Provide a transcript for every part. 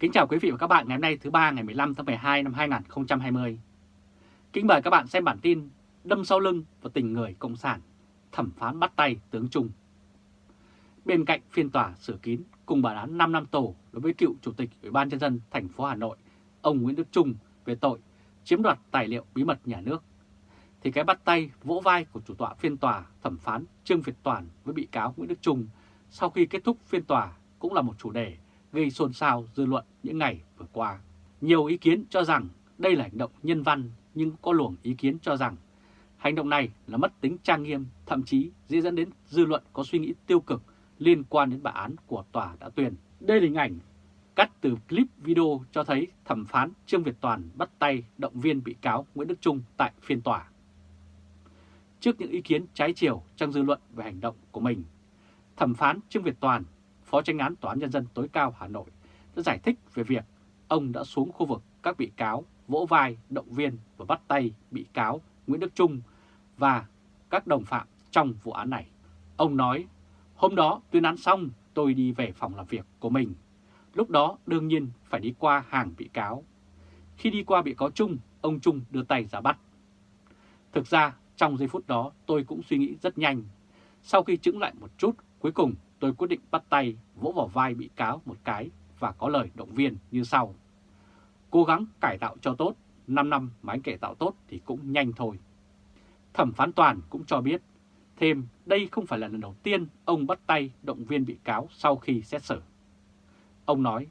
Kính chào quý vị và các bạn ngày hôm nay thứ ba ngày 15 tháng 12 năm 2020. Kính mời các bạn xem bản tin Đâm sau lưng và tình người Cộng sản, thẩm phán bắt tay tướng Trung. Bên cạnh phiên tòa sửa kín cùng bản án 5 năm tù đối với cựu Chủ tịch Ủy ban Nhân dân thành phố Hà Nội, ông Nguyễn Đức Trung về tội chiếm đoạt tài liệu bí mật nhà nước, thì cái bắt tay vỗ vai của chủ tọa phiên tòa thẩm phán Trương Việt Toàn với bị cáo Nguyễn Đức Trung sau khi kết thúc phiên tòa cũng là một chủ đề gây xôn xao dư luận những ngày vừa qua. Nhiều ý kiến cho rằng đây là hành động nhân văn nhưng có luồng ý kiến cho rằng hành động này là mất tính trang nghiêm, thậm chí dễ dẫn đến dư luận có suy nghĩ tiêu cực liên quan đến bản án của tòa đã tuyên. Đây là hình ảnh cắt từ clip video cho thấy thẩm phán Trương Việt Toàn bắt tay động viên bị cáo Nguyễn Đức Trung tại phiên tòa. Trước những ý kiến trái chiều trong dư luận về hành động của mình, thẩm phán Trương Việt Toàn Phó tranh án Tòa án Nhân dân tối cao Hà Nội đã giải thích về việc ông đã xuống khu vực các bị cáo vỗ vai, động viên và bắt tay bị cáo Nguyễn Đức Trung và các đồng phạm trong vụ án này. Ông nói, hôm đó tuyên án xong tôi đi về phòng làm việc của mình. Lúc đó đương nhiên phải đi qua hàng bị cáo. Khi đi qua bị cáo Trung, ông Trung đưa tay ra bắt. Thực ra trong giây phút đó tôi cũng suy nghĩ rất nhanh. Sau khi chứng lại một chút, cuối cùng tôi quyết định bắt tay vỗ vào vai bị cáo một cái và có lời động viên như sau. Cố gắng cải tạo cho tốt, 5 năm mà anh cải tạo tốt thì cũng nhanh thôi. Thẩm phán toàn cũng cho biết, thêm đây không phải là lần đầu tiên ông bắt tay động viên bị cáo sau khi xét xử. Ông nói,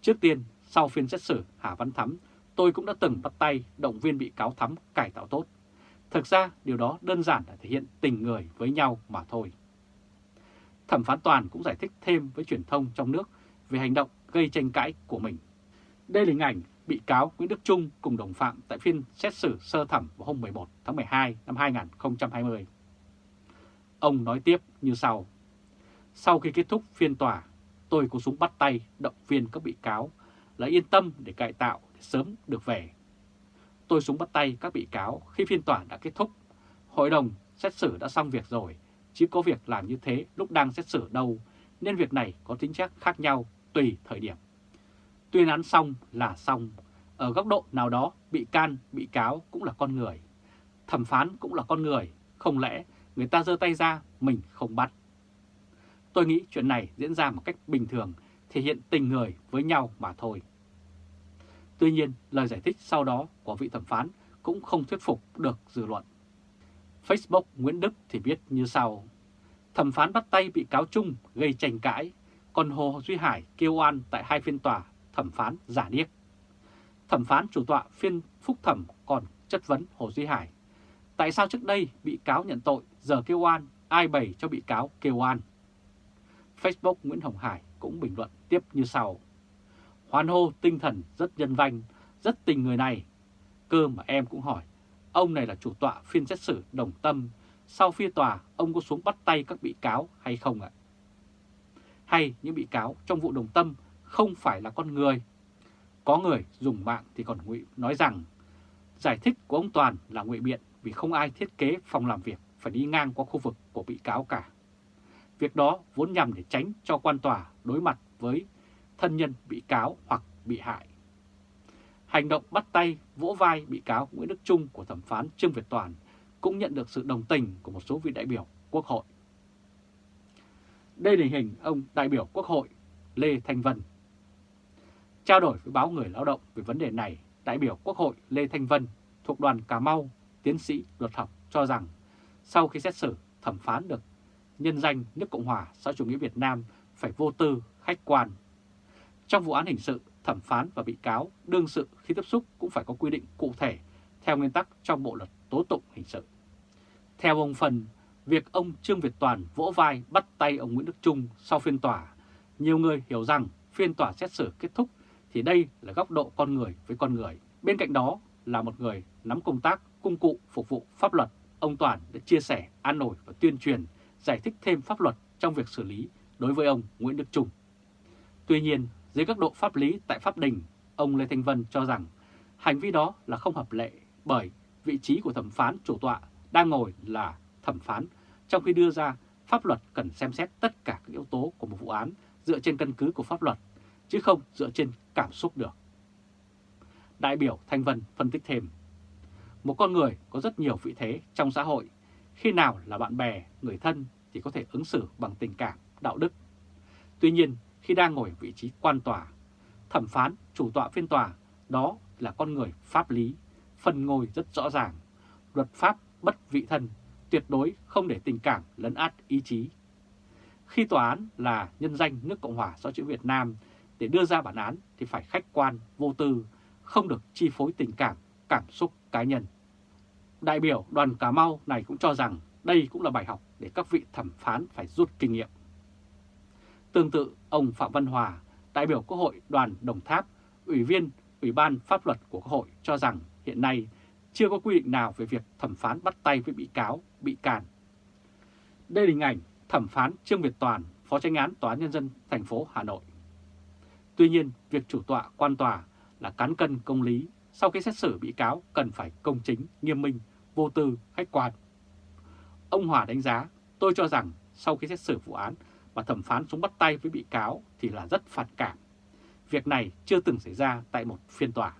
trước tiên sau phiên xét xử Hà Văn Thắm, tôi cũng đã từng bắt tay động viên bị cáo Thắm cải tạo tốt. Thực ra điều đó đơn giản là thể hiện tình người với nhau mà thôi. Thẩm phán Toàn cũng giải thích thêm với truyền thông trong nước về hành động gây tranh cãi của mình. Đây là hình ảnh bị cáo Nguyễn Đức Trung cùng đồng phạm tại phiên xét xử sơ thẩm vào hôm 11 tháng 12 năm 2020. Ông nói tiếp như sau. Sau khi kết thúc phiên tòa, tôi có súng bắt tay động viên các bị cáo là yên tâm để cải tạo để sớm được về. Tôi súng bắt tay các bị cáo khi phiên tòa đã kết thúc. Hội đồng xét xử đã xong việc rồi chứ có việc làm như thế lúc đang xét xử đâu, nên việc này có tính chất khác nhau tùy thời điểm. Tuyên án xong là xong, ở góc độ nào đó bị can, bị cáo cũng là con người. Thẩm phán cũng là con người, không lẽ người ta giơ tay ra mình không bắt. Tôi nghĩ chuyện này diễn ra một cách bình thường, thể hiện tình người với nhau mà thôi. Tuy nhiên, lời giải thích sau đó của vị thẩm phán cũng không thuyết phục được dư luận. Facebook Nguyễn Đức thì viết như sau. Thẩm phán bắt tay bị cáo Trung gây tranh cãi, còn Hồ Duy Hải kêu oan tại hai phiên tòa thẩm phán giả điếc. Thẩm phán chủ tọa phiên phúc thẩm còn chất vấn Hồ Duy Hải. Tại sao trước đây bị cáo nhận tội, giờ kêu oan, ai bày cho bị cáo kêu oan? Facebook Nguyễn Hồng Hải cũng bình luận tiếp như sau. Hoan hô tinh thần rất nhân văn, rất tình người này. Cơ mà em cũng hỏi, Ông này là chủ tọa phiên xét xử đồng tâm. Sau phiên tòa, ông có xuống bắt tay các bị cáo hay không ạ? Hay những bị cáo trong vụ đồng tâm không phải là con người? Có người dùng mạng thì còn ngụy nói rằng giải thích của ông Toàn là ngụy biện vì không ai thiết kế phòng làm việc phải đi ngang qua khu vực của bị cáo cả. Việc đó vốn nhằm để tránh cho quan tòa đối mặt với thân nhân bị cáo hoặc bị hại. Hành động bắt tay, vỗ vai bị cáo Nguyễn Đức Trung của thẩm phán Trương Việt Toàn cũng nhận được sự đồng tình của một số vị đại biểu Quốc hội. Đây là hình ông đại biểu Quốc hội Lê Thanh Vân. Trao đổi với báo Người Lao động về vấn đề này, đại biểu Quốc hội Lê Thanh Vân thuộc đoàn Cà Mau, tiến sĩ luật học cho rằng sau khi xét xử thẩm phán được nhân danh nước Cộng hòa xã chủ nghĩa Việt Nam phải vô tư, khách quan. Trong vụ án hình sự, thẩm phán và bị cáo đương sự khi tiếp xúc cũng phải có quy định cụ thể theo nguyên tắc trong Bộ Luật Tố Tụng Hình sự. Theo ông Phần, việc ông Trương Việt Toàn vỗ vai bắt tay ông Nguyễn Đức Trung sau phiên tòa, nhiều người hiểu rằng phiên tòa xét xử kết thúc thì đây là góc độ con người với con người. Bên cạnh đó là một người nắm công tác, công cụ phục vụ pháp luật. Ông Toàn đã chia sẻ, an nổi và tuyên truyền, giải thích thêm pháp luật trong việc xử lý đối với ông Nguyễn Đức Trung. Tuy nhiên, dưới các độ pháp lý tại Pháp Đình, ông Lê Thanh Vân cho rằng hành vi đó là không hợp lệ bởi vị trí của thẩm phán chủ tọa đang ngồi là thẩm phán, trong khi đưa ra pháp luật cần xem xét tất cả các yếu tố của một vụ án dựa trên căn cứ của pháp luật, chứ không dựa trên cảm xúc được. Đại biểu Thanh Vân phân tích thêm, một con người có rất nhiều vị thế trong xã hội, khi nào là bạn bè, người thân thì có thể ứng xử bằng tình cảm, đạo đức. Tuy nhiên, khi đang ngồi vị trí quan tòa, thẩm phán, chủ tọa phiên tòa, đó là con người pháp lý, phần ngồi rất rõ ràng, luật pháp bất vị thân, tuyệt đối không để tình cảm lấn át ý chí. Khi tòa án là nhân danh nước Cộng hòa xã hội Việt Nam để đưa ra bản án thì phải khách quan, vô tư, không được chi phối tình cảm, cảm xúc cá nhân. Đại biểu đoàn Cà Mau này cũng cho rằng đây cũng là bài học để các vị thẩm phán phải rút kinh nghiệm. Tương tự, ông Phạm Văn Hòa, đại biểu Quốc hội đoàn Đồng Tháp, Ủy viên Ủy ban Pháp luật của Quốc hội cho rằng hiện nay chưa có quy định nào về việc thẩm phán bắt tay với bị cáo, bị can. Đây là hình ảnh thẩm phán Trương Việt Toàn, Phó tranh án Tòa án Nhân dân thành phố Hà Nội. Tuy nhiên, việc chủ tọa quan tòa là cán cân công lý, sau khi xét xử bị cáo cần phải công chính, nghiêm minh, vô tư, khách quan. Ông Hòa đánh giá, tôi cho rằng sau khi xét xử vụ án và thẩm phán xuống bắt tay với bị cáo thì là rất phản cảm. Việc này chưa từng xảy ra tại một phiên tòa.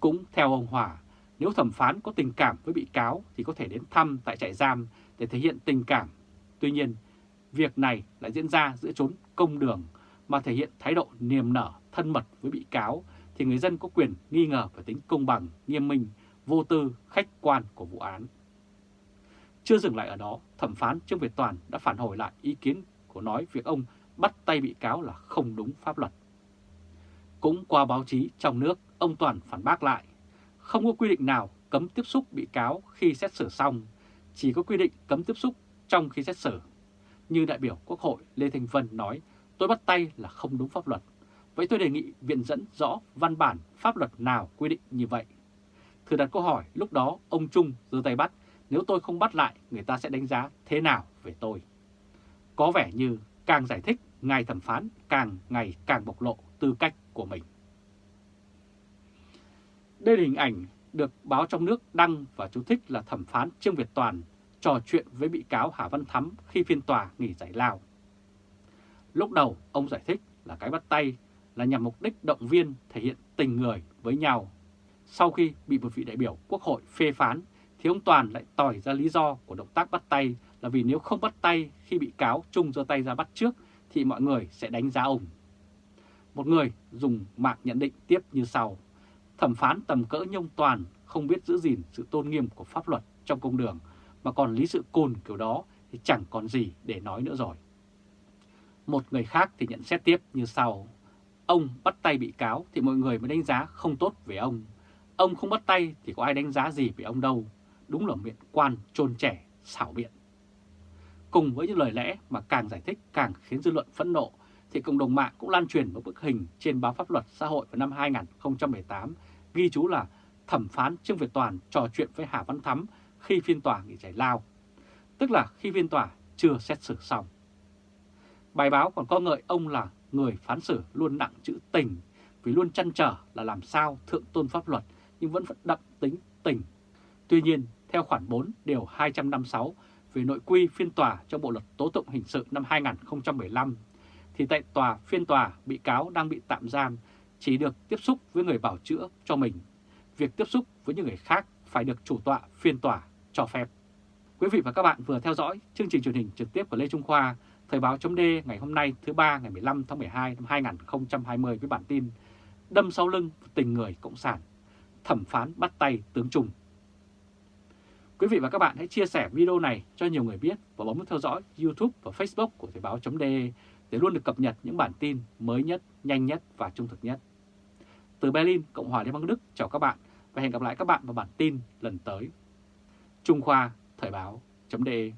Cũng theo ông Hòa, nếu thẩm phán có tình cảm với bị cáo thì có thể đến thăm tại trại giam để thể hiện tình cảm. Tuy nhiên, việc này lại diễn ra giữa chốn công đường mà thể hiện thái độ niềm nở, thân mật với bị cáo thì người dân có quyền nghi ngờ về tính công bằng, nghiêm minh, vô tư, khách quan của vụ án. Chưa dừng lại ở đó, thẩm phán Trương Việt Toàn đã phản hồi lại ý kiến của nói việc ông bắt tay bị cáo là không đúng pháp luật. Cũng qua báo chí trong nước, ông Toàn phản bác lại, không có quy định nào cấm tiếp xúc bị cáo khi xét xử xong, chỉ có quy định cấm tiếp xúc trong khi xét xử. Như đại biểu Quốc hội Lê Thành Vân nói, tôi bắt tay là không đúng pháp luật. Vậy tôi đề nghị viện dẫn rõ văn bản pháp luật nào quy định như vậy. Thử đặt câu hỏi, lúc đó ông Trung giơ tay bắt, nếu tôi không bắt lại, người ta sẽ đánh giá thế nào về tôi? Có vẻ như càng giải thích, ngài thẩm phán càng ngày càng bộc lộ tư cách của mình. Đây là hình ảnh được báo trong nước đăng và chú thích là thẩm phán Trương Việt Toàn trò chuyện với bị cáo Hà Văn Thắm khi phiên tòa nghỉ giải lao. Lúc đầu ông giải thích là cái bắt tay là nhằm mục đích động viên thể hiện tình người với nhau. Sau khi bị một vị đại biểu quốc hội phê phán thì ông Toàn lại tỏi ra lý do của động tác bắt tay là vì nếu không bắt tay khi bị cáo Trung giơ tay ra bắt trước thì mọi người sẽ đánh giá ông. Một người dùng mạng nhận định tiếp như sau. Thẩm phán tầm cỡ nhông toàn không biết giữ gìn sự tôn nghiêm của pháp luật trong công đường mà còn lý sự côn kiểu đó thì chẳng còn gì để nói nữa rồi. Một người khác thì nhận xét tiếp như sau. Ông bắt tay bị cáo thì mọi người mới đánh giá không tốt về ông. Ông không bắt tay thì có ai đánh giá gì về ông đâu. Đúng là miệng quan trôn trẻ, xảo biện. Cùng với những lời lẽ mà càng giải thích càng khiến dư luận phẫn nộ, thì cộng đồng mạng cũng lan truyền một bức hình trên báo pháp luật xã hội vào năm 2018 ghi chú là thẩm phán Trương Việt Toàn trò chuyện với Hà Văn Thắm khi phiên tòa nghỉ giải lao, tức là khi phiên tòa chưa xét xử xong. Bài báo còn có ngợi ông là người phán xử luôn nặng chữ tình vì luôn chăn trở là làm sao thượng tôn pháp luật nhưng vẫn vẫn đậm tính tình. Tuy nhiên, theo khoản 4 điều 256 về nội quy phiên tòa trong Bộ Luật Tố Tụng Hình sự năm 2015, thì tại tòa phiên tòa bị cáo đang bị tạm giam chỉ được tiếp xúc với người bảo chữa cho mình. Việc tiếp xúc với những người khác phải được chủ tọa phiên tòa cho phép. Quý vị và các bạn vừa theo dõi chương trình truyền hình trực tiếp của Lê Trung Khoa, Thời báo chấm ngày hôm nay thứ ba ngày 15 tháng 12 năm 2020 với bản tin Đâm sau lưng tình người Cộng sản, thẩm phán bắt tay tướng Trung. Quý vị và các bạn hãy chia sẻ video này cho nhiều người biết và bấm theo dõi YouTube và Facebook của Thời Báo .de để luôn được cập nhật những bản tin mới nhất, nhanh nhất và trung thực nhất. Từ Berlin, Cộng hòa Liên bang Đức chào các bạn và hẹn gặp lại các bạn vào bản tin lần tới. Trung Khoa Thời Báo .de.